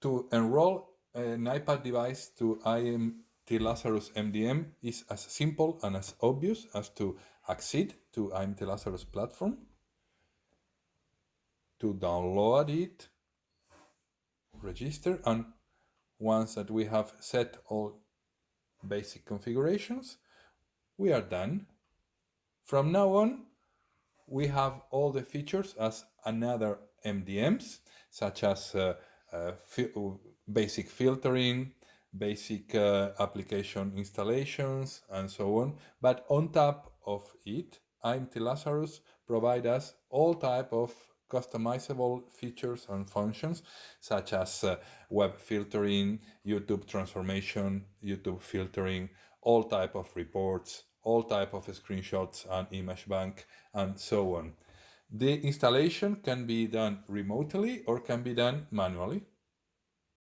to enroll an iPad device to IMT Lazarus MDM is as simple and as obvious as to accede to IMT Lazarus platform, to download it, register, and once that we have set all basic configurations, we are done. From now on, we have all the features as another MDMs, such as uh, basic filtering, basic uh, application installations, and so on. But on top of it, IMT Lazarus provide us all type of customizable features and functions such as uh, web filtering, YouTube transformation, YouTube filtering, all type of reports, all type of screenshots and image bank, and so on. The installation can be done remotely or can be done manually.